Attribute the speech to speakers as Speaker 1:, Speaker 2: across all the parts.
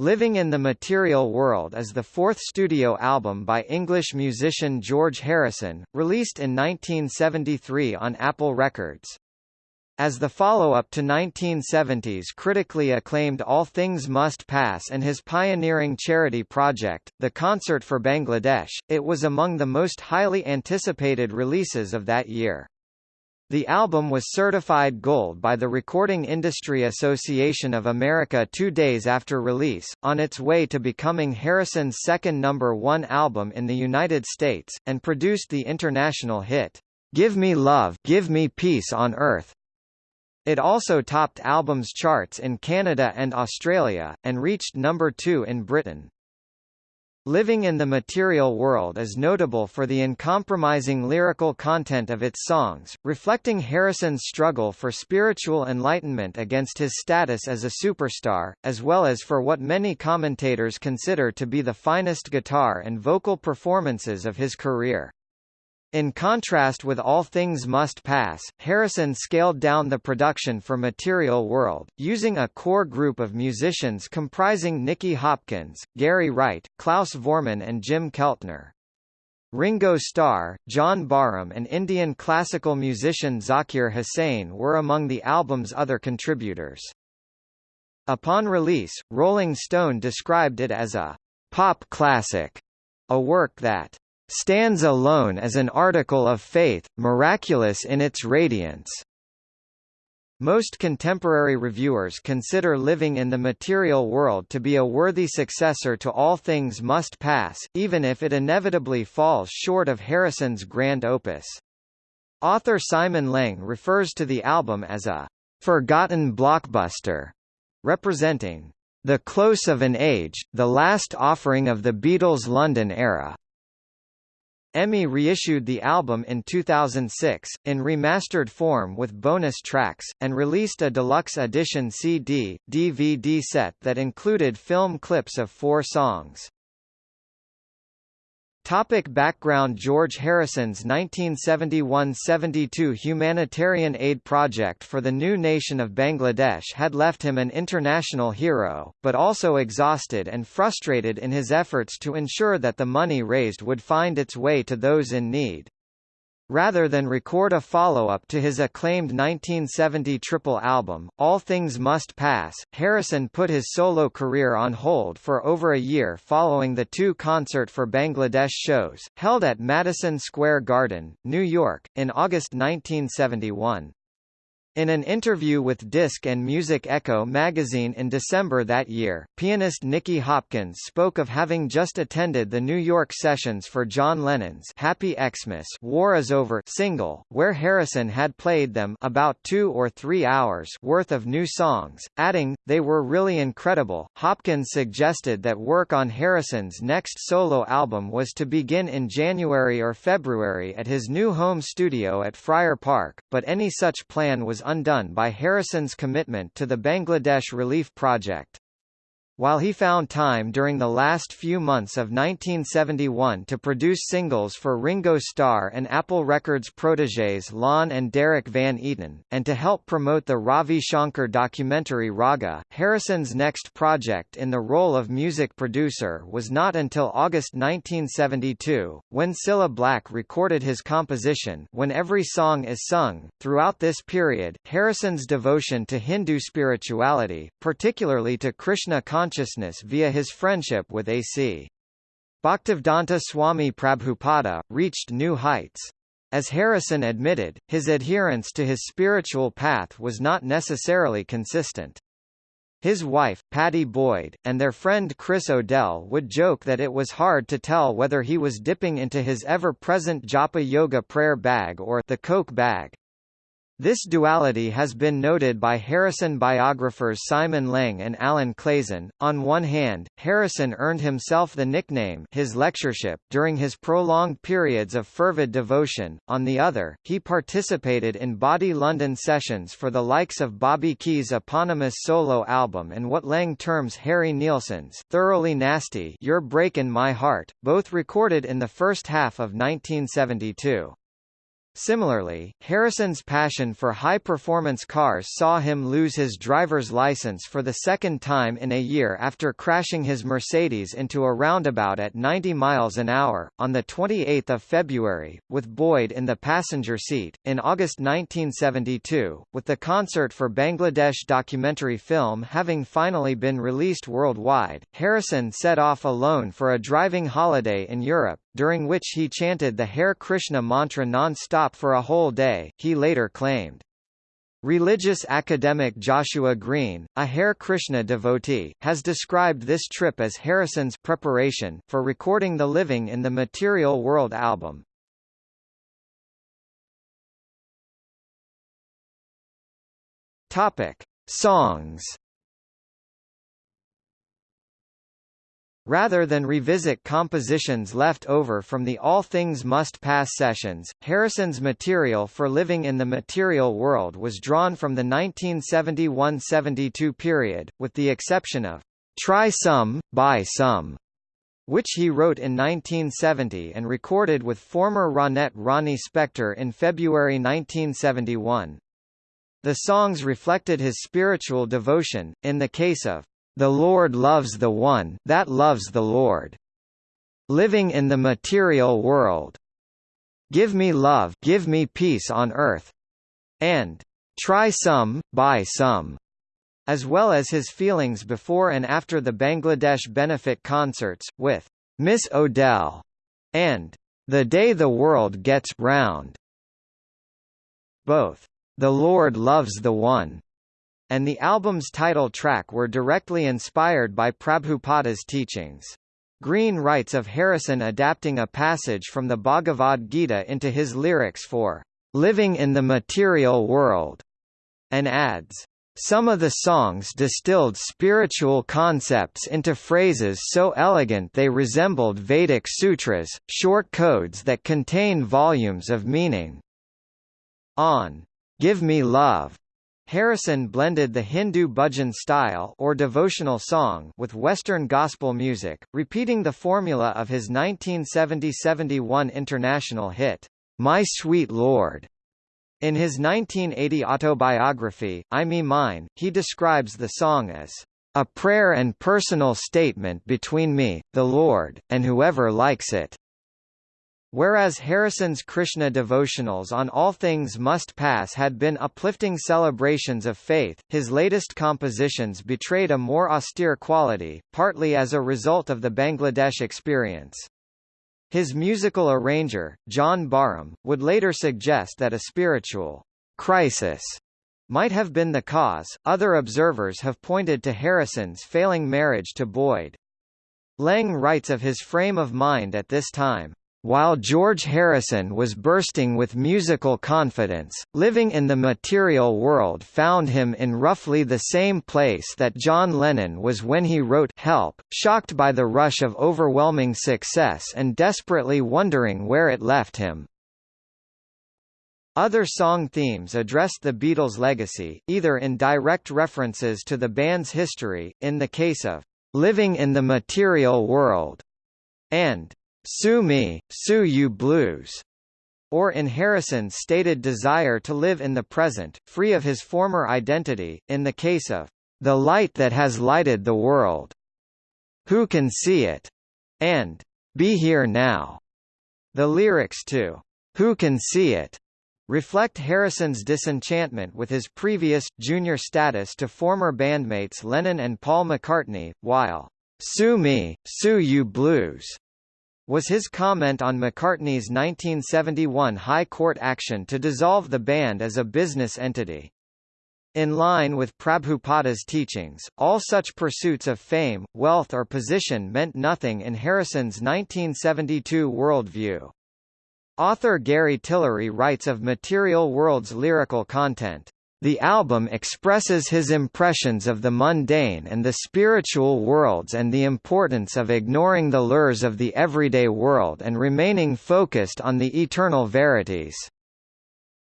Speaker 1: Living in the Material World is the fourth studio album by English musician George Harrison, released in 1973 on Apple Records. As the follow-up to 1970s critically acclaimed All Things Must Pass and his pioneering charity project, The Concert for Bangladesh, it was among the most highly anticipated releases of that year. The album was certified gold by the Recording Industry Association of America two days after release, on its way to becoming Harrison's second number one album in the United States, and produced the international hit, "'Give Me Love Give Me Peace on Earth'. It also topped albums charts in Canada and Australia, and reached number two in Britain. Living in the Material World is notable for the uncompromising lyrical content of its songs, reflecting Harrison's struggle for spiritual enlightenment against his status as a superstar, as well as for what many commentators consider to be the finest guitar and vocal performances of his career. In contrast with All Things Must Pass, Harrison scaled down the production for Material World, using a core group of musicians comprising Nicky Hopkins, Gary Wright, Klaus Voormann and Jim Keltner. Ringo Starr, John Barham and Indian classical musician Zakir Hussain were among the album's other contributors. Upon release, Rolling Stone described it as a pop classic, a work that stands alone as an article of faith, miraculous in its radiance. Most contemporary reviewers consider Living in the Material World to be a worthy successor to All Things Must Pass, even if it inevitably falls short of Harrison's grand opus. Author Simon Leng refers to the album as a forgotten blockbuster, representing the close of an age, the last offering of the Beatles' London era. EMI reissued the album in 2006, in remastered form with bonus tracks, and released a deluxe edition CD, DVD set that included film clips of four songs. Topic background George Harrison's 1971–72 humanitarian aid project for the new nation of Bangladesh had left him an international hero, but also exhausted and frustrated in his efforts to ensure that the money raised would find its way to those in need. Rather than record a follow-up to his acclaimed 1970 triple album, All Things Must Pass, Harrison put his solo career on hold for over a year following the two Concert for Bangladesh shows, held at Madison Square Garden, New York, in August 1971. In an interview with Disc and Music Echo magazine in December that year, pianist Nicky Hopkins spoke of having just attended the New York sessions for John Lennon's Happy Xmas War is Over single, where Harrison had played them about two or three hours worth of new songs, adding, they were really incredible. Hopkins suggested that work on Harrison's next solo album was to begin in January or February at his new home studio at Friar Park, but any such plan was undone by Harrison's commitment to the Bangladesh Relief Project. While he found time during the last few months of 1971 to produce singles for Ringo Starr and Apple Records protégés Lon and Derrek Van Eaton, and to help promote the Ravi Shankar documentary Raga, Harrison's next project in the role of music producer was not until August 1972, when Cilla Black recorded his composition When Every Song Is Sung. Throughout this period, Harrison's devotion to Hindu spirituality, particularly to Krishna consciousness consciousness via his friendship with A.C. Bhaktivedanta Swami Prabhupada, reached new heights. As Harrison admitted, his adherence to his spiritual path was not necessarily consistent. His wife, Pattie Boyd, and their friend Chris O'Dell would joke that it was hard to tell whether he was dipping into his ever-present japa yoga prayer bag or the coke bag. This duality has been noted by Harrison biographers Simon Leng and Alan Clayson. On one hand, Harrison earned himself the nickname his lectureship during his prolonged periods of fervid devotion. On the other, he participated in bawdy London sessions for the likes of Bobby Keys' eponymous solo album and what Leng terms Harry Nilsson's Thoroughly Nasty You're Breakin' My Heart, both recorded in the first half of 1972. Similarly, Harrison's passion for high-performance cars saw him lose his driver's license for the second time in a year after crashing his Mercedes into a roundabout at 90 miles an hour, on 28 February, with Boyd in the passenger seat. In August 1972, with the concert for Bangladesh documentary film having finally been released worldwide, Harrison set off alone for a driving holiday in Europe, during which he chanted the Hare Krishna mantra non-stop for a whole day, he later claimed. Religious academic Joshua Green, a Hare Krishna devotee, has described this trip as Harrison's preparation for recording the Living in the Material World album. Topic: Songs Rather than revisit compositions left over from the All Things Must Pass sessions, Harrison's material for Living in the Material World was drawn from the 1971–72 period, with the exception of Try Some, Buy Some, which he wrote in 1970 and recorded with former Ronette Ronnie Spector in February 1971. The songs reflected his spiritual devotion, in the case of the Lord loves the one that loves the Lord. Living in the material world. Give me love, give me peace on earth. And try some, buy some. As well as his feelings before and after the Bangladesh benefit concerts, with Miss O'Dell and The Day the World Gets Round. Both The Lord Loves the One and the album's title track were directly inspired by Prabhupada's teachings. Green writes of Harrison adapting a passage from the Bhagavad Gita into his lyrics for Living in the Material World, and adds, some of the songs distilled spiritual concepts into phrases so elegant they resembled Vedic sutras, short codes that contain volumes of meaning. On Give Me Love Harrison blended the Hindu bhajan style or devotional song with Western gospel music, repeating the formula of his 1970–71 international hit, My Sweet Lord. In his 1980 autobiography, I Me Mine, he describes the song as a prayer and personal statement between me, the Lord, and whoever likes it. Whereas Harrison's Krishna devotionals on All Things Must Pass had been uplifting celebrations of faith, his latest compositions betrayed a more austere quality, partly as a result of the Bangladesh experience. His musical arranger, John Barham, would later suggest that a spiritual crisis might have been the cause. Other observers have pointed to Harrison's failing marriage to Boyd. Leng writes of his frame of mind at this time. While George Harrison was bursting with musical confidence, living in the material world found him in roughly the same place that John Lennon was when he wrote Help, shocked by the rush of overwhelming success and desperately wondering where it left him. Other song themes addressed the Beatles' legacy, either in direct references to the band's history, in the case of Living in the Material World, and Sue Me, Sue You Blues, or in Harrison's stated desire to live in the present, free of his former identity, in the case of The Light That Has Lighted the World, Who Can See It, and Be Here Now. The lyrics to Who Can See It? reflect Harrison's disenchantment with his previous, junior status to former bandmates Lennon and Paul McCartney, while Sue Me, Sue You Blues was his comment on McCartney's 1971 High Court action to dissolve the band as a business entity. In line with Prabhupada's teachings, all such pursuits of fame, wealth or position meant nothing in Harrison's 1972 worldview. Author Gary Tillery writes of Material World's lyrical content. The album expresses his impressions of the mundane and the spiritual worlds and the importance of ignoring the lures of the everyday world and remaining focused on the eternal verities.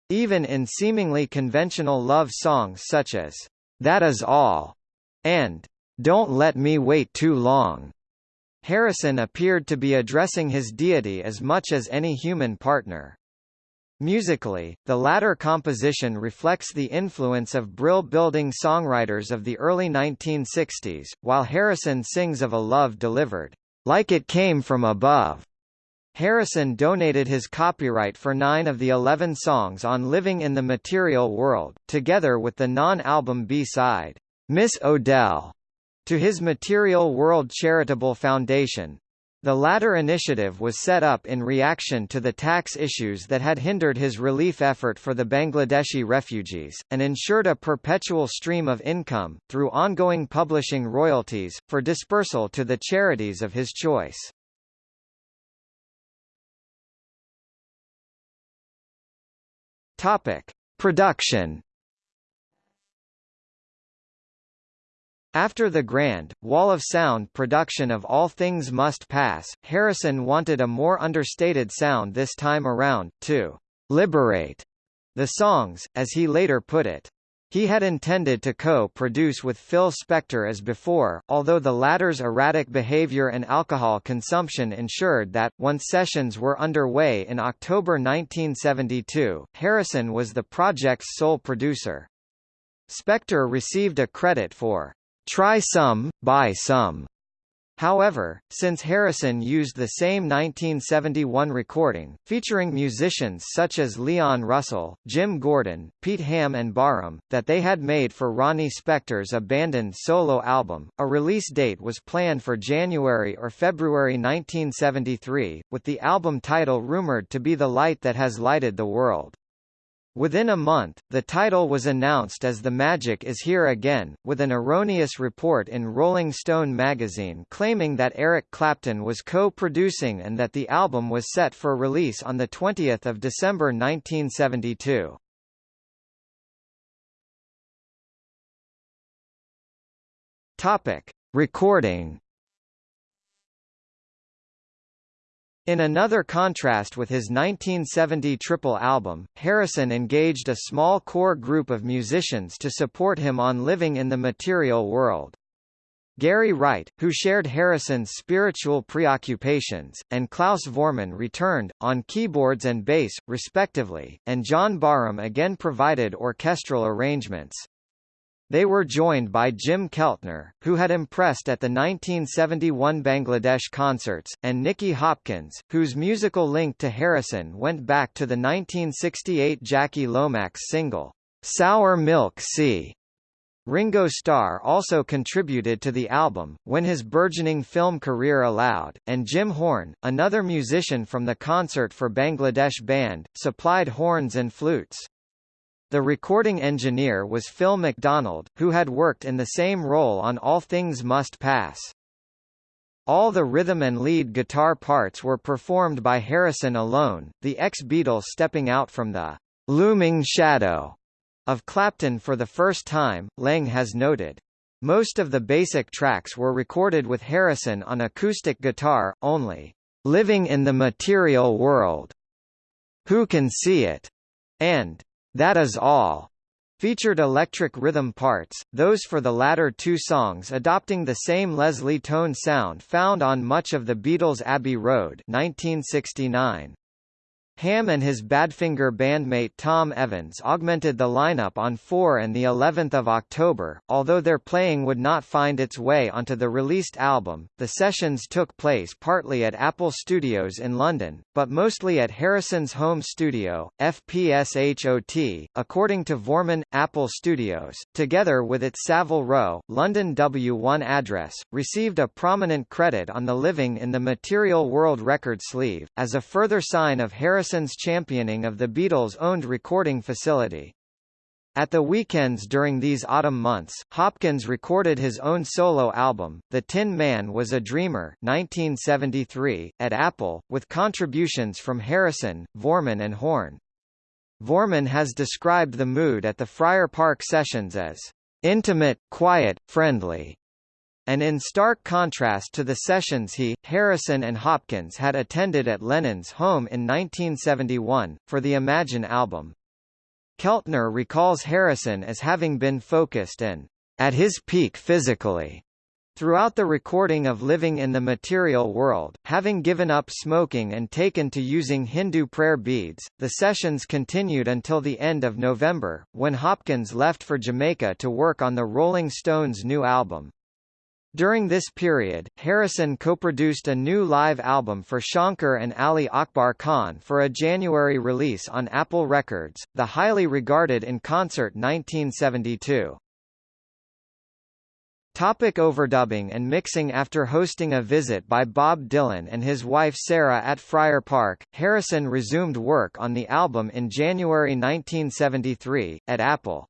Speaker 1: Even in seemingly conventional love songs such as, That Is All, and Don't Let Me Wait Too Long, Harrison appeared to be addressing his deity as much as any human partner. Musically, the latter composition reflects the influence of brill-building songwriters of the early 1960s, while Harrison sings of a love delivered, "...like it came from above." Harrison donated his copyright for nine of the eleven songs on Living in the Material World, together with the non-album B-side, Miss O'Dell, to his Material World Charitable Foundation, the latter initiative was set up in reaction to the tax issues that had hindered his relief effort for the Bangladeshi refugees, and ensured a perpetual stream of income, through ongoing publishing royalties, for dispersal to the charities of his choice. Production After the grand, Wall of Sound production of All Things Must Pass, Harrison wanted a more understated sound this time around, to «liberate» the songs, as he later put it. He had intended to co-produce with Phil Spector as before, although the latter's erratic behavior and alcohol consumption ensured that, once sessions were underway in October 1972, Harrison was the project's sole producer. Spector received a credit for Try Some, Buy Some. However, since Harrison used the same 1971 recording, featuring musicians such as Leon Russell, Jim Gordon, Pete Ham and Barham, that they had made for Ronnie Spector's abandoned solo album, a release date was planned for January or February 1973, with the album title rumored to be The Light That Has Lighted the World. Within a month, the title was announced as The Magic Is Here Again, with an erroneous report in Rolling Stone magazine claiming that Eric Clapton was co-producing and that the album was set for release on 20 December 1972. Topic. Recording In another contrast with his 1970 triple album, Harrison engaged a small core group of musicians to support him on Living in the Material World. Gary Wright, who shared Harrison's spiritual preoccupations, and Klaus Voormann returned, on keyboards and bass, respectively, and John Barham again provided orchestral arrangements. They were joined by Jim Keltner, who had impressed at the 1971 Bangladesh concerts, and Nicky Hopkins, whose musical link to Harrison went back to the 1968 Jackie Lomax single, Sour Milk Sea. Ringo Starr also contributed to the album, when his burgeoning film career allowed, and Jim Horn, another musician from the Concert for Bangladesh band, supplied horns and flutes. The recording engineer was Phil McDonald, who had worked in the same role on All Things Must Pass. All the rhythm and lead guitar parts were performed by Harrison alone, the ex-Beatle stepping out from the looming shadow of Clapton for the first time, Leng has noted. Most of the basic tracks were recorded with Harrison on acoustic guitar, only Living in the Material World, Who Can See It, and that Is All featured electric rhythm parts, those for the latter two songs adopting the same Leslie tone sound found on much of the Beatles' Abbey Road 1969. Ham and his Badfinger bandmate Tom Evans augmented the lineup on 4 and the 11th of October. Although their playing would not find its way onto the released album, the sessions took place partly at Apple Studios in London, but mostly at Harrison's home studio, FPSHOT, according to Voormann. Apple Studios, together with its Savile Row, London W1 address, received a prominent credit on the Living in the Material World record sleeve, as a further sign of Harrison Harrison's championing of the Beatles-owned recording facility. At the weekends during these autumn months, Hopkins recorded his own solo album, The Tin Man Was a Dreamer 1973, at Apple, with contributions from Harrison, Voormann and Horn. Voormann has described the mood at the Friar Park sessions as intimate, quiet, friendly, and in stark contrast to the sessions he, Harrison and Hopkins had attended at Lennon's home in 1971, for the Imagine album. Keltner recalls Harrison as having been focused and at his peak physically, Throughout the recording of Living in the Material World, having given up smoking and taken to using Hindu prayer beads, the sessions continued until the end of November, when Hopkins left for Jamaica to work on the Rolling Stones' new album. During this period, Harrison co-produced a new live album for Shankar and Ali Akbar Khan for a January release on Apple Records, the highly regarded in concert 1972. Topic overdubbing and mixing After hosting a visit by Bob Dylan and his wife Sarah at Friar Park, Harrison resumed work on the album in January 1973, at Apple.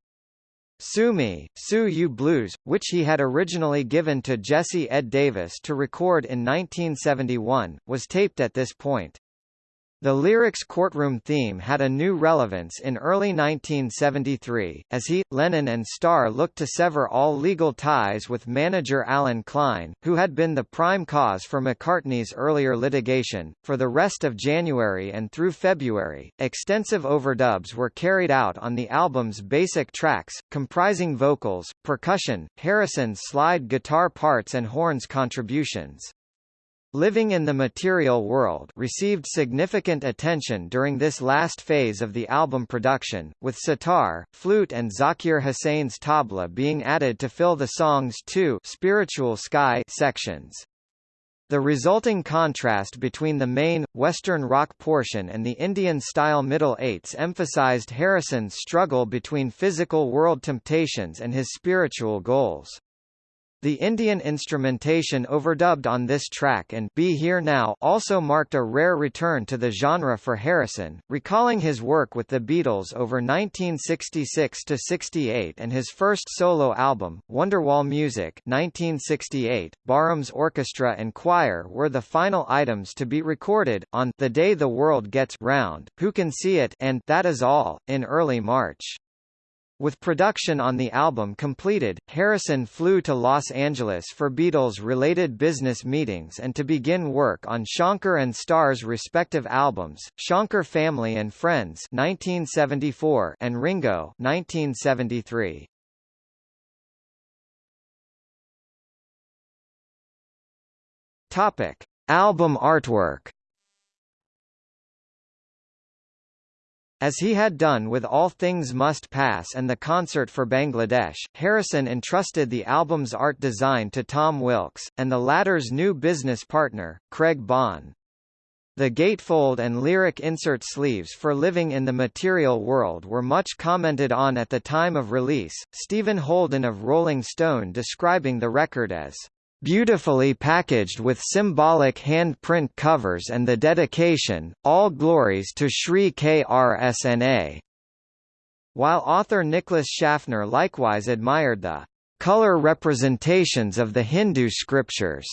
Speaker 1: Sue Me, Sue You Blues, which he had originally given to Jesse Ed Davis to record in 1971, was taped at this point. The lyrics courtroom theme had a new relevance in early 1973, as he, Lennon and Starr looked to sever all legal ties with manager Allen Klein, who had been the prime cause for McCartney's earlier litigation. For the rest of January and through February, extensive overdubs were carried out on the album's basic tracks, comprising vocals, percussion, Harrison's slide guitar parts and horns contributions. Living in the Material World received significant attention during this last phase of the album production, with sitar, flute and Zakir Hussain's tabla being added to fill the song's two spiritual sky sections. The resulting contrast between the main, Western rock portion and the Indian-style middle eights emphasized Harrison's struggle between physical world temptations and his spiritual goals. The Indian instrumentation overdubbed on this track and Be Here Now also marked a rare return to the genre for Harrison, recalling his work with the Beatles over 1966–68 and his first solo album, Wonderwall Music 1968. Barham's Orchestra and Choir were the final items to be recorded, on The Day the World Gets Round, Who Can See It and That Is All, in early March. With production on the album completed, Harrison flew to Los Angeles for Beatles-related business meetings and to begin work on Shankar and Starr's respective albums, Shankar Family and Friends 1974 and Ringo 1973. Topic: Album artwork As he had done with All Things Must Pass and the concert for Bangladesh, Harrison entrusted the album's art design to Tom Wilkes, and the latter's new business partner, Craig Bond. The gatefold and lyric insert sleeves for Living in the Material World were much commented on at the time of release, Stephen Holden of Rolling Stone describing the record as beautifully packaged with symbolic handprint covers and the dedication, All Glories to Sri KRSNA. While author Nicholas Schaffner likewise admired the color representations of the Hindu scriptures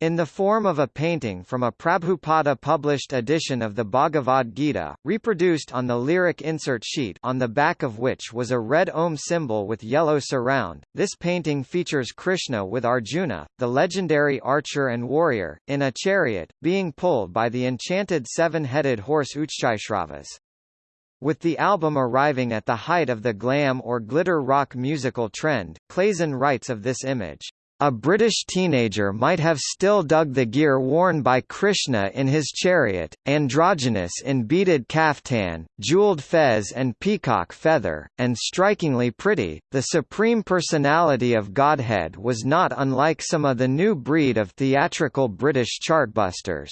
Speaker 1: in the form of a painting from a Prabhupada published edition of the Bhagavad Gita, reproduced on the lyric insert sheet on the back of which was a red Om symbol with yellow surround, this painting features Krishna with Arjuna, the legendary archer and warrior, in a chariot, being pulled by the enchanted seven-headed horse Uchchaishravas. With the album arriving at the height of the glam or glitter rock musical trend, Clayson writes of this image. A British teenager might have still dug the gear worn by Krishna in his chariot, androgynous in beaded kaftan, jeweled fez and peacock feather, and strikingly pretty. The Supreme Personality of Godhead was not unlike some of the new breed of theatrical British chartbusters.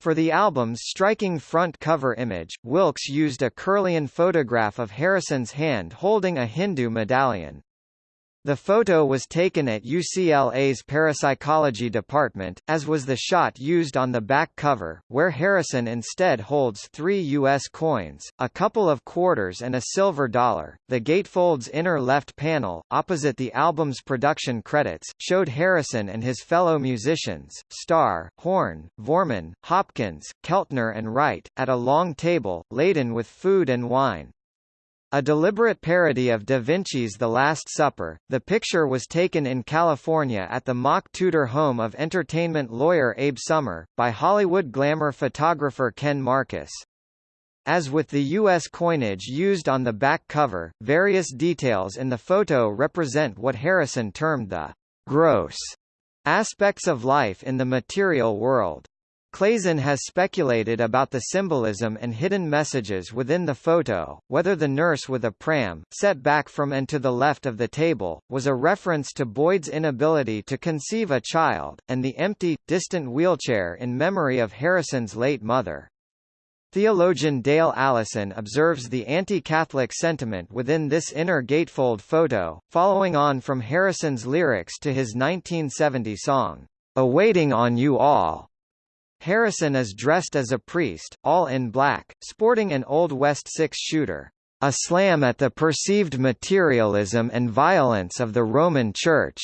Speaker 1: For the album's striking front cover image, Wilkes used a Kirlian photograph of Harrison's hand holding a Hindu medallion. The photo was taken at UCLA's parapsychology department, as was the shot used on the back cover, where Harrison instead holds three U.S. coins, a couple of quarters and a silver dollar. The gatefold's inner left panel, opposite the album's production credits, showed Harrison and his fellow musicians, Starr, Horn, Voormann, Hopkins, Keltner and Wright, at a long table, laden with food and wine. A deliberate parody of Da Vinci's The Last Supper, the picture was taken in California at the mock Tudor home of entertainment lawyer Abe Somer, by Hollywood glamour photographer Ken Marcus. As with the U.S. coinage used on the back cover, various details in the photo represent what Harrison termed the gross aspects of life in the material world. Clayson has speculated about the symbolism and hidden messages within the photo, whether the nurse with a pram, set back from and to the left of the table, was a reference to Boyd's inability to conceive a child, and the empty, distant wheelchair in memory of Harrison's late mother. Theologian Dale Allison observes the anti-Catholic sentiment within this inner gatefold photo, following on from Harrison's lyrics to his 1970 song, "'Awaiting on You All' Harrison is dressed as a priest, all in black, sporting an Old West six-shooter, a slam at the perceived materialism and violence of the Roman Church.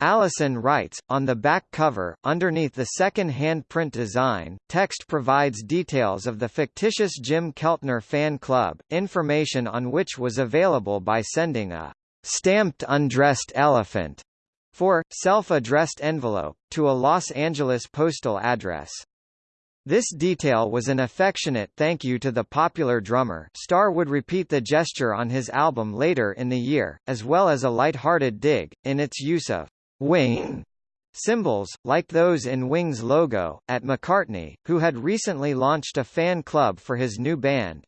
Speaker 1: Allison writes, on the back cover, underneath the second-hand print design, text provides details of the fictitious Jim Keltner fan club, information on which was available by sending a stamped undressed elephant for, self-addressed envelope, to a Los Angeles postal address. This detail was an affectionate thank you to the popular drummer Starr would repeat the gesture on his album later in the year, as well as a light-hearted dig, in its use of «wing» symbols, like those in Wing's logo, at McCartney, who had recently launched a fan club for his new band.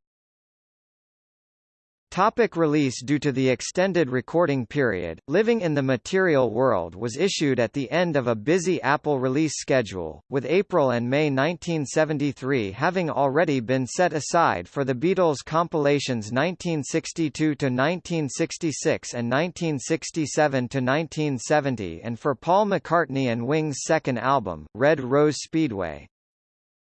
Speaker 1: Topic release Due to the extended recording period, Living in the Material World was issued at the end of a busy Apple release schedule, with April and May 1973 having already been set aside for the Beatles compilations 1962–1966 and 1967–1970 and for Paul McCartney and Wings' second album, Red Rose Speedway.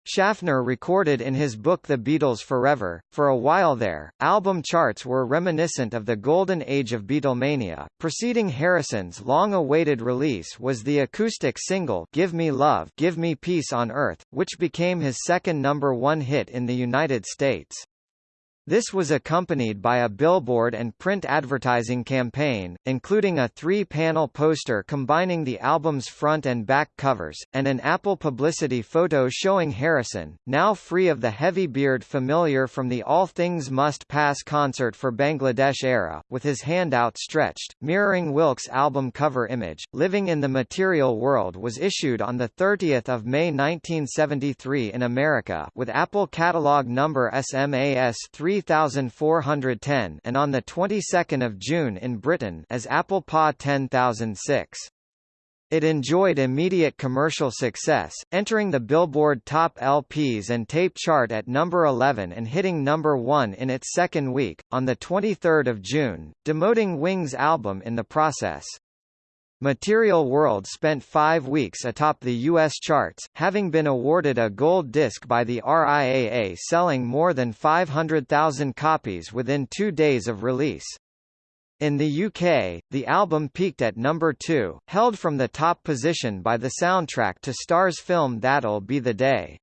Speaker 1: Schaffner recorded in his book The Beatles Forever, for a while there, album charts were reminiscent of the golden age of Beatlemania. Preceding Harrison's long-awaited release was the acoustic single Give Me Love Give Me Peace on Earth, which became his second number one hit in the United States. This was accompanied by a billboard and print advertising campaign, including a three-panel poster combining the album's front and back covers, and an Apple publicity photo showing Harrison, now free of the heavy beard familiar from the All Things Must Pass concert for Bangladesh era, with his hand outstretched, mirroring Wilkes' album cover image. Living in the Material World was issued on 30 May 1973 in America with Apple catalog number SMAS 3 3410 and on the 22nd of June in Britain as Apple PA 10006. It enjoyed immediate commercial success, entering the Billboard Top LPs and Tape chart at number 11 and hitting number 1 in its second week, on 23 June, demoting Wings' album in the process. Material World spent five weeks atop the U.S. charts, having been awarded a gold disc by the RIAA selling more than 500,000 copies within two days of release. In the UK, the album peaked at number 2, held from the top position by the soundtrack to Starr's film That'll Be the Day.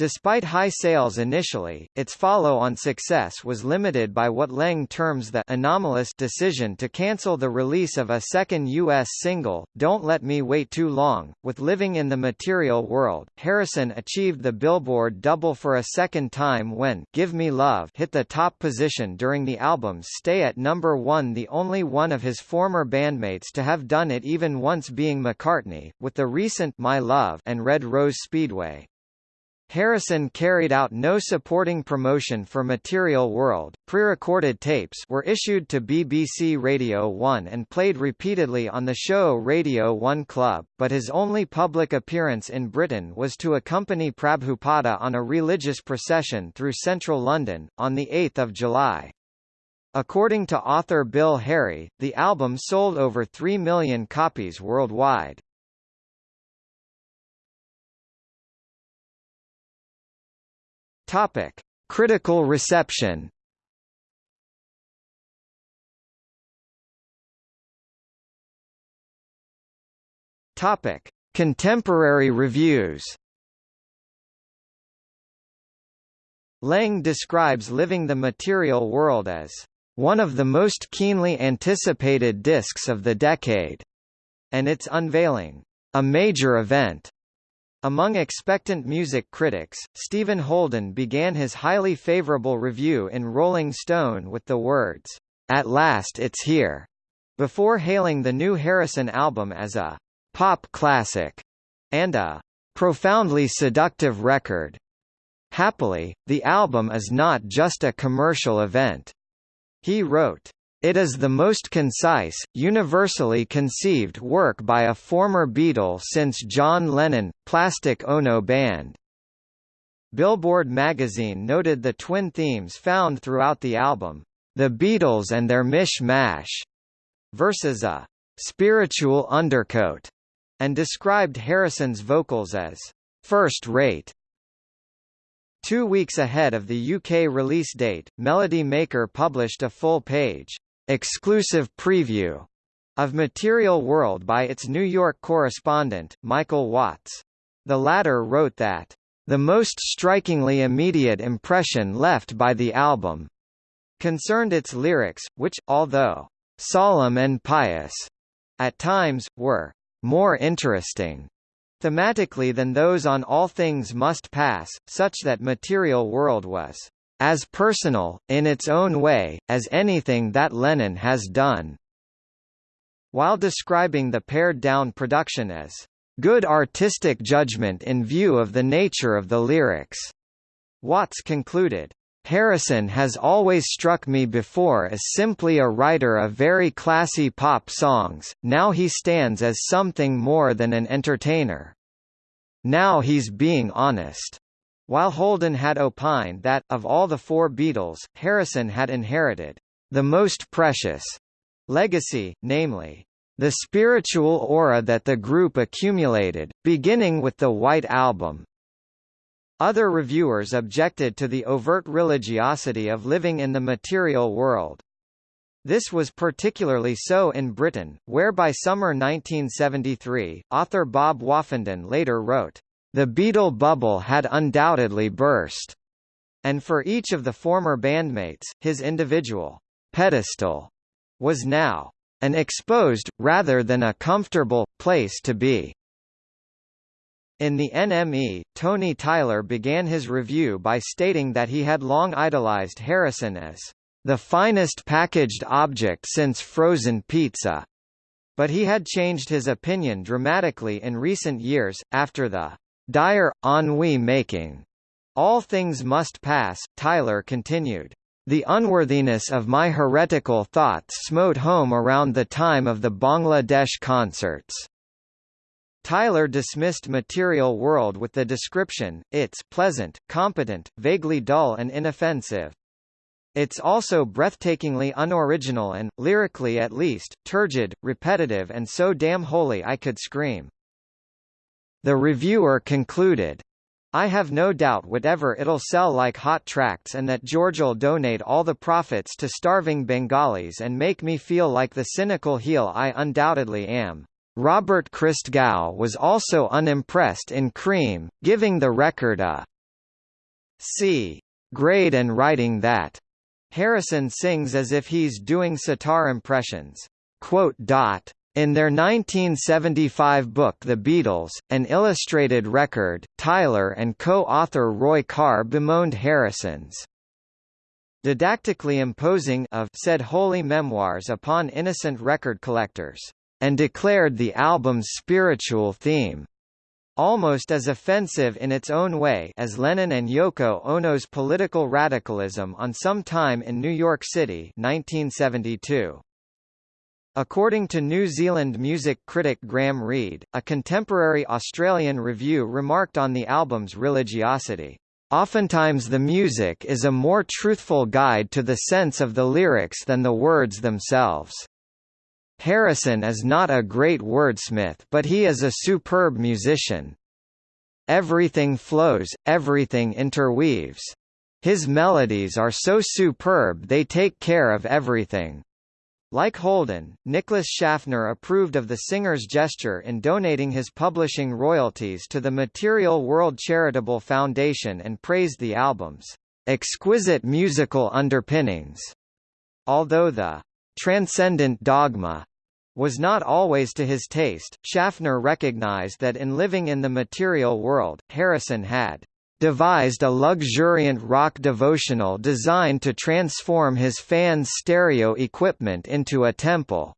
Speaker 1: Despite high sales initially, its follow-on success was limited by what Leng terms the anomalous decision to cancel the release of a second U.S. single, Don't Let Me Wait Too Long. With Living in the Material World, Harrison achieved the Billboard double for a second time when Give Me Love hit the top position during the album's stay at number one the only one of his former bandmates to have done it even once being McCartney, with the recent My Love and Red Rose Speedway. Harrison carried out no supporting promotion for Material World. Pre-recorded tapes were issued to BBC Radio 1 and played repeatedly on the show Radio 1 Club, but his only public appearance in Britain was to accompany Prabhupada on a religious procession through central London, on 8 July. According to author Bill Harry, the album sold over 3 million copies worldwide. Topic: Critical reception. Topic: Contemporary reviews. Leng describes Living the Material World as one of the most keenly anticipated discs of the decade, and its unveiling, a major event. Among expectant music critics, Stephen Holden began his highly favorable review in Rolling Stone with the words, "At last it's here." before hailing the new Harrison album as a pop classic and a profoundly seductive record. Happily, the album is not just a commercial event. He wrote, it is the most concise, universally conceived work by a former Beatle since John Lennon, Plastic Ono Band. Billboard magazine noted the twin themes found throughout the album, The Beatles and Their Mish-Mash, versus a spiritual undercoat, and described Harrison's vocals as first-rate. Two weeks ahead of the UK release date, Melody Maker published a full-page exclusive preview of Material World by its New York correspondent, Michael Watts. The latter wrote that, "...the most strikingly immediate impression left by the album concerned its lyrics, which, although solemn and pious, at times, were more interesting thematically than those on All Things Must Pass, such that Material World was as personal, in its own way, as anything that Lennon has done. While describing the pared-down production as good artistic judgment in view of the nature of the lyrics, Watts concluded, Harrison has always struck me before as simply a writer of very classy pop songs, now he stands as something more than an entertainer. Now he's being honest. While Holden had opined that, of all the four Beatles, Harrison had inherited the most precious legacy, namely, the spiritual aura that the group accumulated, beginning with the White Album. Other reviewers objected to the overt religiosity of living in the material world. This was particularly so in Britain, where by summer 1973, author Bob Woffinden later wrote, the Beatle bubble had undoubtedly burst. And for each of the former bandmates, his individual pedestal was now an exposed, rather than a comfortable, place to be. In the NME, Tony Tyler began his review by stating that he had long idolized Harrison as the finest packaged object since frozen pizza, but he had changed his opinion dramatically in recent years, after the dire, ennui making. All things must pass, Tyler continued. The unworthiness of my heretical thoughts smote home around the time of the Bangladesh concerts. Tyler dismissed Material World with the description, it's pleasant, competent, vaguely dull and inoffensive. It's also breathtakingly unoriginal and, lyrically at least, turgid, repetitive and so damn holy I could scream. The reviewer concluded, I have no doubt whatever it'll sell like hot tracts and that George'll donate all the profits to starving Bengalis and make me feel like the cynical heel I undoubtedly am. Robert Christgau was also unimpressed in Creem, giving the record a C grade and writing that Harrison sings as if he's doing sitar impressions. Quote dot in their 1975 book The Beatles, an illustrated record, Tyler and co-author Roy Carr bemoaned Harrison's didactically imposing of said holy memoirs upon innocent record collectors, and declared the album's spiritual theme almost as offensive in its own way as Lennon and Yoko Ono's political radicalism on Some Time in New York City 1972. According to New Zealand music critic Graham Reid, a contemporary Australian review remarked on the album's religiosity. Oftentimes the music is a more truthful guide to the sense of the lyrics than the words themselves. Harrison is not a great wordsmith but he is a superb musician. Everything flows, everything interweaves. His melodies are so superb they take care of everything. Like Holden, Nicholas Schaffner approved of the singer's gesture in donating his publishing royalties to the Material World Charitable Foundation and praised the album's exquisite musical underpinnings. Although the transcendent dogma was not always to his taste, Schaffner recognized that in living in the material world, Harrison had devised a luxuriant rock devotional designed to transform his fans' stereo equipment into a temple.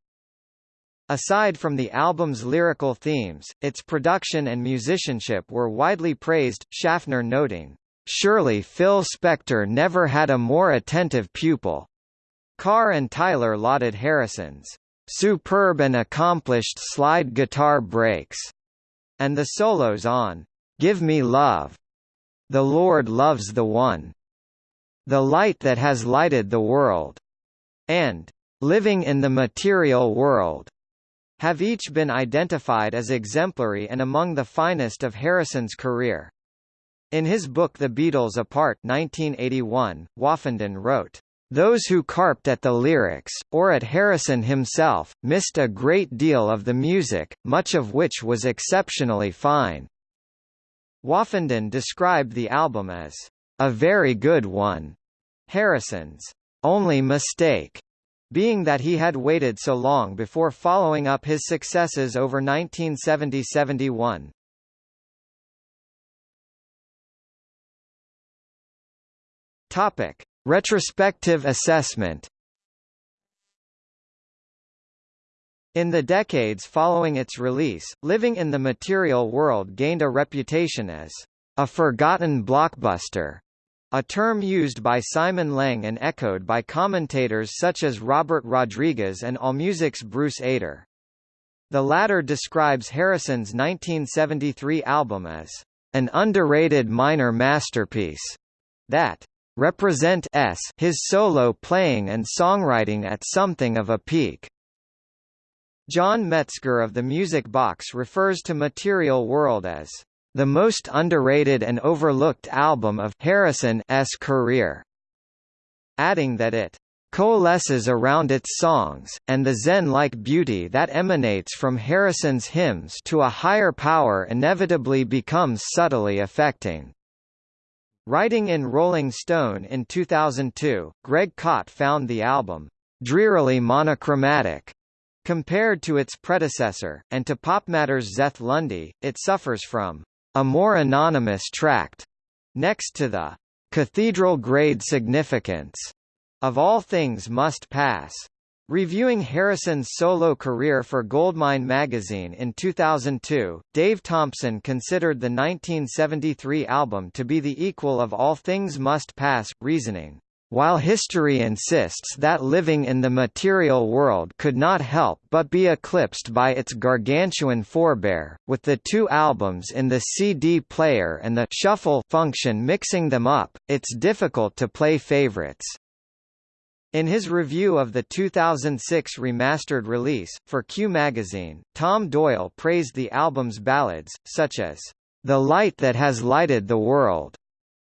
Speaker 1: Aside from the album's lyrical themes, its production and musicianship were widely praised, Schaffner noting, "...surely Phil Spector never had a more attentive pupil." Carr and Tyler lauded Harrison's "...superb and accomplished slide guitar breaks," and the solos on "...Give Me Love," "The Lord Loves the One," "The Light That Has Lighted the World," and "...living in the Material World." have each been identified as exemplary and among the finest of Harrison's career. In his book The Beatles Apart 1981, Woffinden wrote, "...those who carped at the lyrics, or at Harrison himself, missed a great deal of the music, much of which was exceptionally fine." Woffinden described the album as, "...a very good one." Harrison's only mistake being that he had waited so long before following up his successes over 1970–71. Topic: Retrospective assessment. In the decades following its release, Living in the Material World gained a reputation as a forgotten blockbuster a term used by Simon Leng and echoed by commentators such as Robert Rodriguez and AllMusic's Bruce Eder. The latter describes Harrison's 1973 album as an underrated minor masterpiece that represent his solo playing and songwriting at something of a peak. John Metzger of the Music Box refers to Material World as the most underrated and overlooked album of Harrison's career, adding that it coalesces around its songs, and the zen-like beauty that emanates from Harrison's hymns to a higher power inevitably becomes subtly affecting. Writing in Rolling Stone in 2002, Greg Kot found the album, "...drearily monochromatic." Compared to its predecessor, and to PopMatter's Zeth Lundy, it suffers from a more anonymous tract, next to the cathedral-grade significance of All Things Must Pass. Reviewing Harrison's solo career for Goldmine magazine in 2002, Dave Thompson considered the 1973 album to be the equal of All Things Must Pass, reasoning, while history insists that living in the material world could not help but be eclipsed by its gargantuan forebear, with the two albums in the CD player and the shuffle function mixing them up, it's difficult to play favorites. In his review of the 2006 remastered release, for Q magazine, Tom Doyle praised the album's ballads, such as, The Light That Has Lighted the World,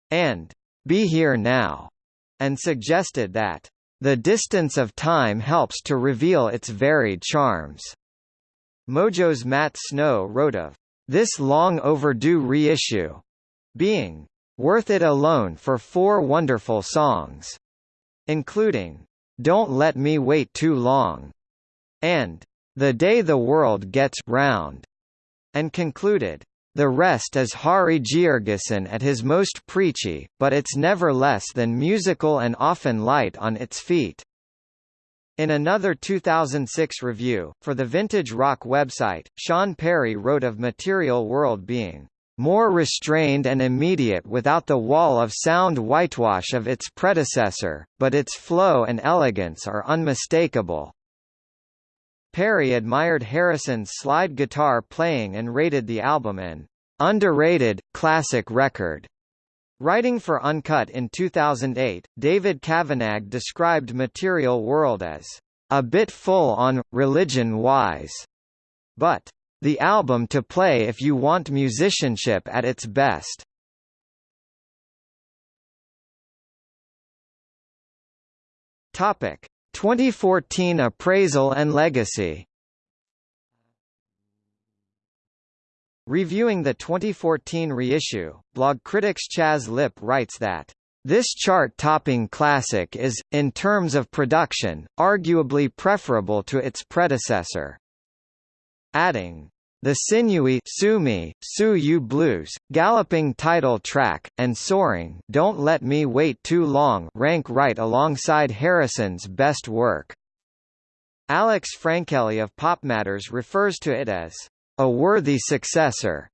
Speaker 1: and Be Here Now and suggested that the distance of time helps to reveal its varied charms. Mojo's Matt Snow wrote of this long overdue reissue being worth it alone for four wonderful songs, including Don't Let Me Wait Too Long and The Day the World Gets Round, and concluded the rest is Hari Georgeson at his most preachy, but it's never less than musical and often light on its feet. In another 2006 review, for the Vintage Rock website, Sean Perry wrote of Material World being more restrained and immediate without the wall of sound whitewash of its predecessor, but its flow and elegance are unmistakable. Perry admired Harrison's slide guitar playing and rated the album an underrated, classic record. Writing for Uncut in 2008, David Kavanagh described Material World as a bit full on, religion-wise, but the album to play if you want musicianship at its best. Topic: 2014 Appraisal and Legacy Reviewing the 2014 reissue, Blogcritics Chaz Lipp writes that this chart-topping classic is, in terms of production, arguably preferable to its predecessor. Adding, the sinewy Sue You Blues, galloping title track, and soaring Don't Let Me Wait Too Long rank right alongside Harrison's best work. Alex Franquelli of Pop Matters refers to it as a worthy successor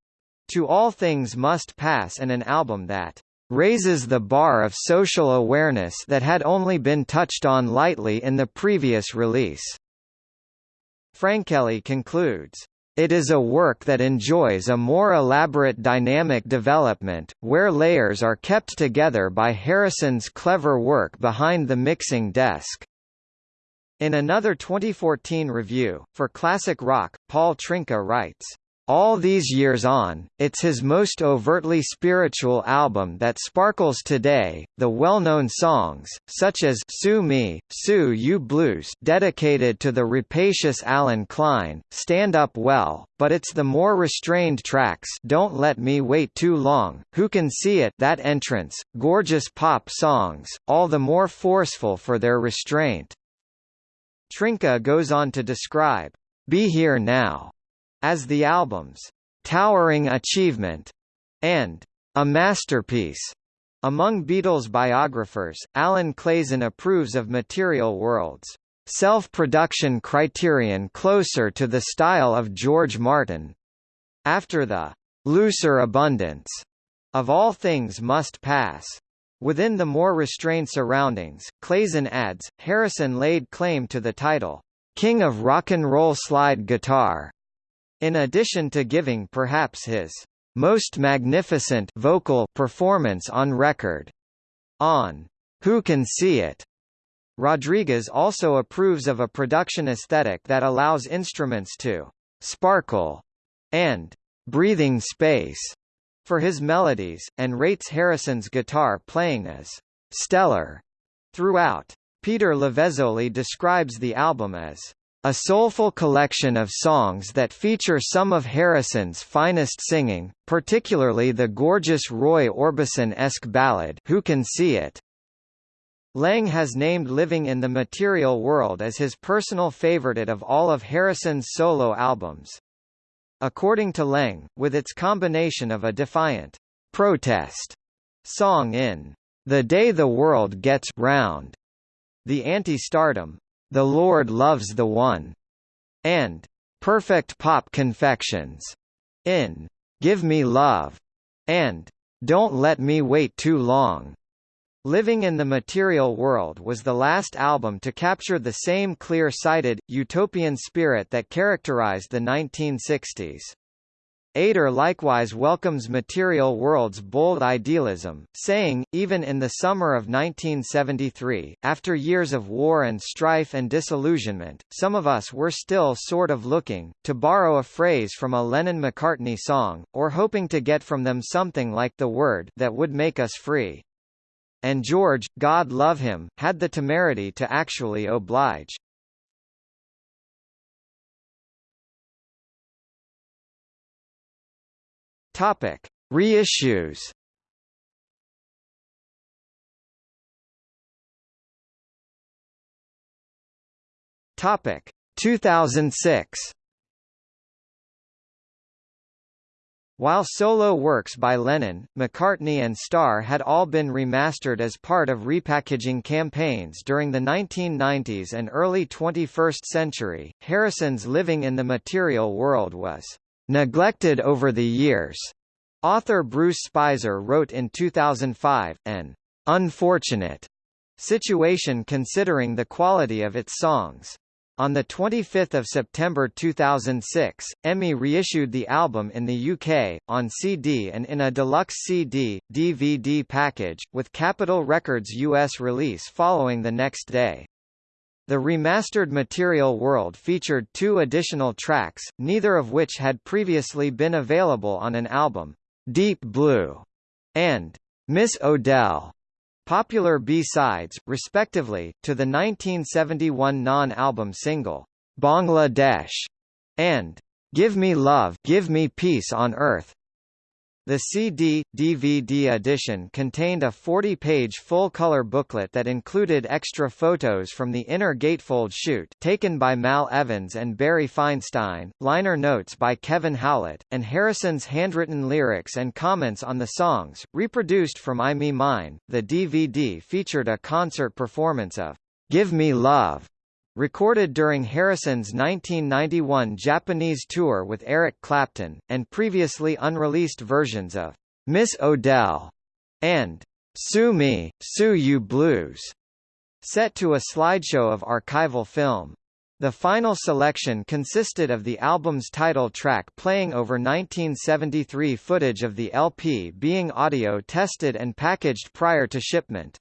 Speaker 1: to All Things Must Pass and an album that raises the bar of social awareness that had only been touched on lightly in the previous release. Franquelli concludes, it is a work that enjoys a more elaborate dynamic development, where layers are kept together by Harrison's clever work behind the mixing desk. In another 2014 review, for Classic Rock, Paul Trinka writes, all these years on, it's his most overtly spiritual album that sparkles today. The well-known songs, such as "Sue Me, Sue You Blues," dedicated to the rapacious Allen Klein, stand up well, but it's the more restrained tracks, "Don't Let Me Wait Too Long," "Who Can See It," that entrance, gorgeous pop songs, all the more forceful for their restraint. Trinka goes on to describe, Be Here Now, as the album's towering achievement and a masterpiece. Among Beatles biographers, Alan Clayson approves of Material World's self-production criterion closer to the style of George Martin. After the looser abundance of all things must pass, Within the more restrained surroundings, Clayson adds, Harrison laid claim to the title, King of Rock and Roll Slide Guitar, in addition to giving perhaps his most magnificent vocal performance on record. On Who Can See It? Rodriguez also approves of a production aesthetic that allows instruments to sparkle and breathing space for his melodies, and rates Harrison's guitar playing as stellar throughout. Peter Lavezzoli describes the album as a soulful collection of songs that feature some of Harrison's finest singing, particularly the gorgeous Roy Orbison-esque ballad Who Can See It? Leng has named Living in the Material World as his personal favorite of all of Harrison's solo albums. According to Leng, with its combination of a defiant protest song in The Day the World Gets Round, the anti-stardom, The Lord Loves the One, and Perfect Pop Confections in Give Me Love and Don't Let Me Wait Too Long. Living in the Material World was the last album to capture the same clear-sighted, utopian spirit that characterized the 1960s. Eder likewise welcomes Material World's bold idealism, saying, even in the summer of 1973, after years of war and strife and disillusionment, some of us were still sort of looking, to borrow a phrase from a Lennon-McCartney song, or hoping to get from them something like the word that would make us free and George, God love him, had the temerity to actually oblige. Topic: Reissues. Topic: 2006. While solo works by Lennon, McCartney and Starr had all been remastered as part of repackaging campaigns during the 1990s and early 21st century, Harrison's Living in the Material World was neglected over the years. Author Bruce Spizer wrote in 2005, an unfortunate situation considering the quality of its songs. On 25 September 2006, EMI reissued the album in the UK, on CD and in a deluxe CD, DVD package, with Capitol Records' US release following the next day. The remastered Material World featured two additional tracks, neither of which had previously been available on an album, Deep Blue and Miss O'Dell popular B-sides, respectively, to the 1971 non-album single, Bangladesh, and Give Me Love Give Me Peace on Earth. The CD, DVD edition contained a 40-page full-color booklet that included extra photos from the inner gatefold shoot taken by Mal Evans and Barry Feinstein, liner notes by Kevin Howlett, and Harrison's handwritten lyrics and comments on the songs, reproduced from I Me Mine. The DVD featured a concert performance of Give Me Love recorded during Harrison's 1991 Japanese tour with Eric Clapton, and previously unreleased versions of Miss O'Dell and Sue Me, Sue You Blues, set to a slideshow of archival film. The final selection consisted of the album's title track playing over 1973 footage of the LP being audio tested and packaged prior to shipment.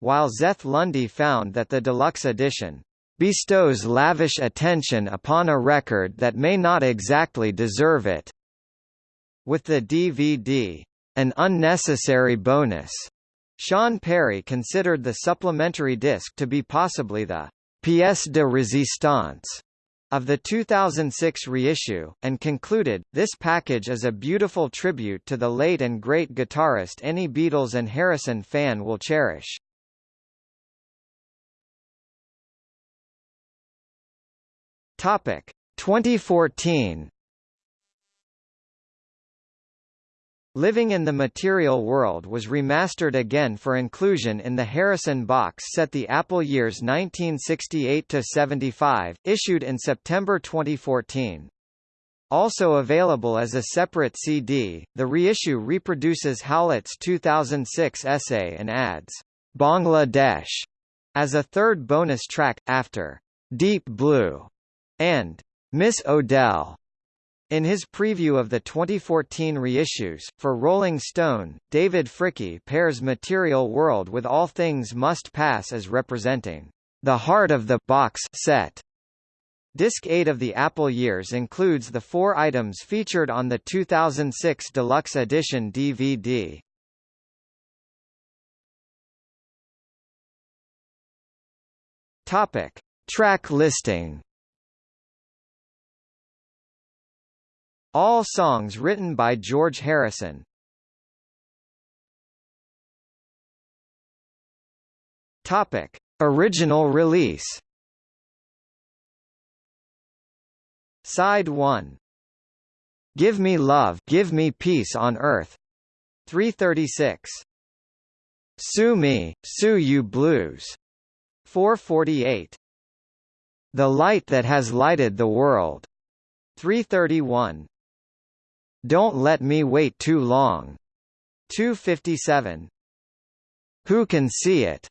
Speaker 1: While Zeth Lundy found that the deluxe edition bestows lavish attention upon a record that may not exactly deserve it. With the DVD, an unnecessary bonus. Sean Perry considered the supplementary disc to be possibly the pièce de résistance of the 2006 reissue, and concluded, this package is a beautiful tribute to the late and great guitarist any Beatles and Harrison fan will cherish. Topic. 2014 Living in the Material World was remastered again for inclusion in the Harrison box set the Apple years 1968–75, issued in September 2014. Also available as a separate CD, the reissue reproduces Howlett's 2006 essay and adds Bangladesh as a third bonus track, after Deep Blue and Miss O'Dell. In his preview of the 2014 reissues, for Rolling Stone, David Fricke pairs Material World with All Things Must Pass as representing the heart of the box set. Disc 8 of the Apple Years includes the four items featured on the 2006 Deluxe Edition DVD. Topic: Track listing. All songs written by George Harrison. Topic: Original release. Side 1. Give Me Love, Give Me Peace on Earth. 336. Sue Me, Sue You Blues. 448. The Light That Has Lighted the World. 331. Don't Let Me Wait Too Long. 257. Who Can See It?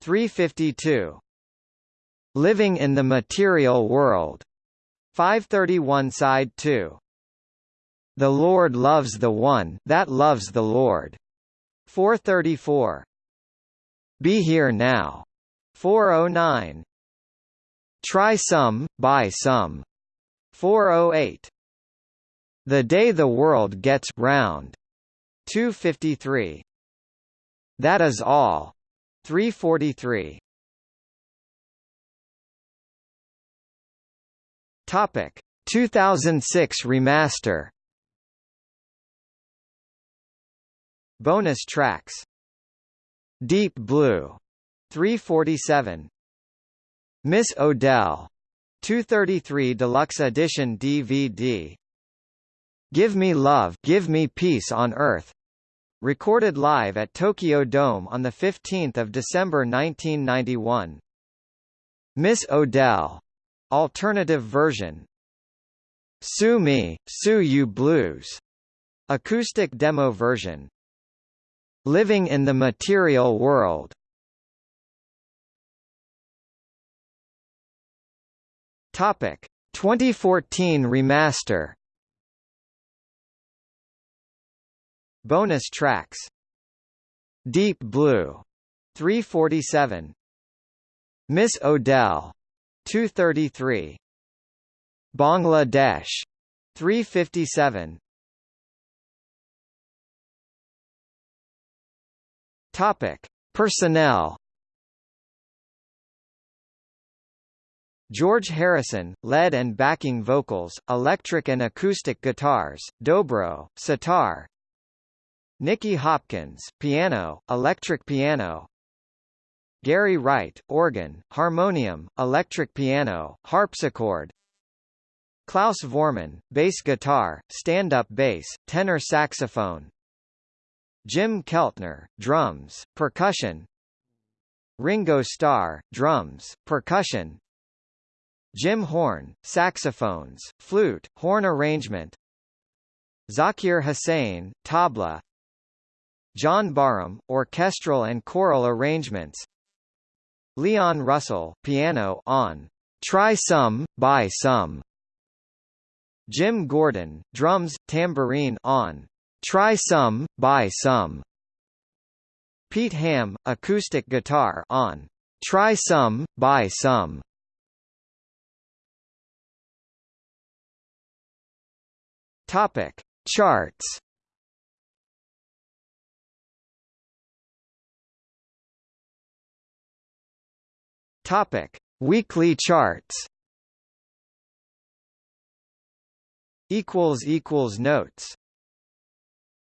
Speaker 1: 352. Living in the Material World. 531 Side 2. The Lord loves the one that loves the Lord. 434. Be Here Now. 409. Try Some, Buy Some. 408. The Day the World Gets Round. 253. That is all. 343. Topic 2006 remaster. Bonus tracks. Deep Blue 347. Miss O'Dell 233 Deluxe Edition DVD Give Me Love, Give Me Peace on Earth. Recorded live at Tokyo Dome on 15 December 1991. Miss O'Dell. Alternative version. Sue Me, Sue You Blues. Acoustic demo version. Living in the Material World. Topic 2014 remaster. Bonus tracks. Deep Blue. 347 Miss O'Dell. 233 Bangladesh. 357 Topic. Personnel. George Harrison, lead and backing vocals, electric and acoustic guitars, dobro, sitar, Nicky Hopkins, piano, electric piano. Gary Wright, organ, harmonium, electric piano, harpsichord. Klaus Voormann, bass guitar, stand-up bass, tenor saxophone. Jim Keltner, drums, percussion. Ringo Starr, drums, percussion. Jim Horn, saxophones, flute, horn arrangement Zakir Hussain, tabla John Barham, orchestral and choral arrangements. Leon Russell, piano on Try Some, Buy Some. Jim Gordon, drums, tambourine on Try Some, Buy Some. Pete Ham, acoustic guitar on Try Some, Buy Some. Topic. Charts Topic. Weekly charts. Equals equals notes